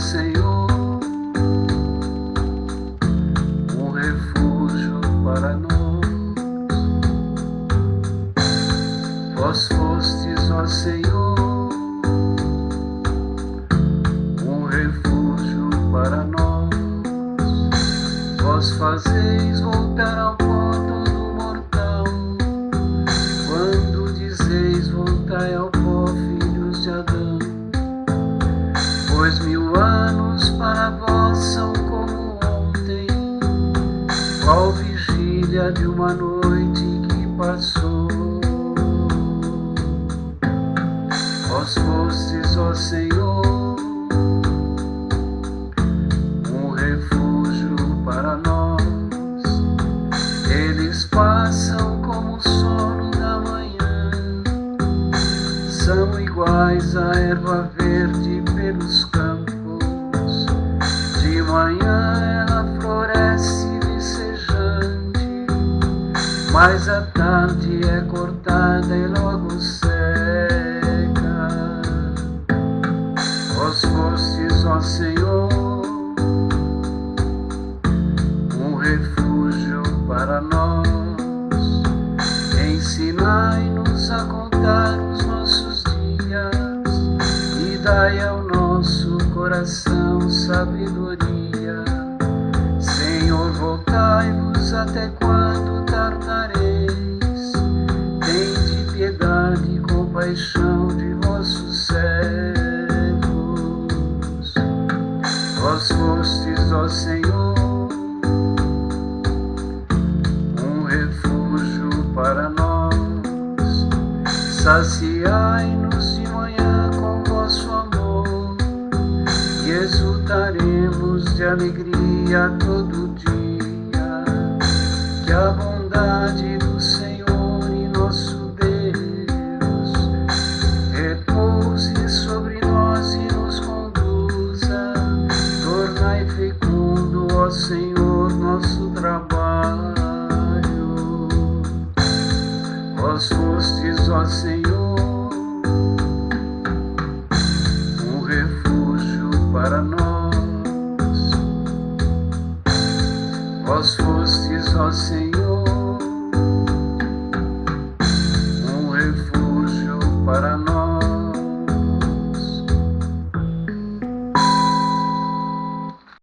Senhor, um refúgio para nós. Vós fostes, ó Senhor, um refúgio para nós. Vós fazeis voltar ao pó todo mortal, quando dizeis voltai ao qual vigília de uma noite que passou. Vós fostes, ó Senhor, um refúgio para nós. Eles passam como o sono da manhã, são iguais à erva verde pelos campos. De manhã mas à tarde é cortada e logo seca. Vós fostes, ó Senhor, um refúgio para nós. Ensinai-nos a contar os nossos dias e dai ao nosso coração sabedoria. Senhor, voltai-vos até quando tardareis. Tende piedade e compaixão de vossos servos. Vós fostes, ó Senhor, um refúgio para nós. Saciai-nos de manhã com vosso amor e exultaremos de alegria todo dia. Que a bondade do Senhor e nosso Deus repouse sobre nós e nos conduza. Tornai fecundo, ó Senhor, nosso trabalho. Vós fostes, ó Senhor, um refúgio para nós. Vós fostes, ó Senhor,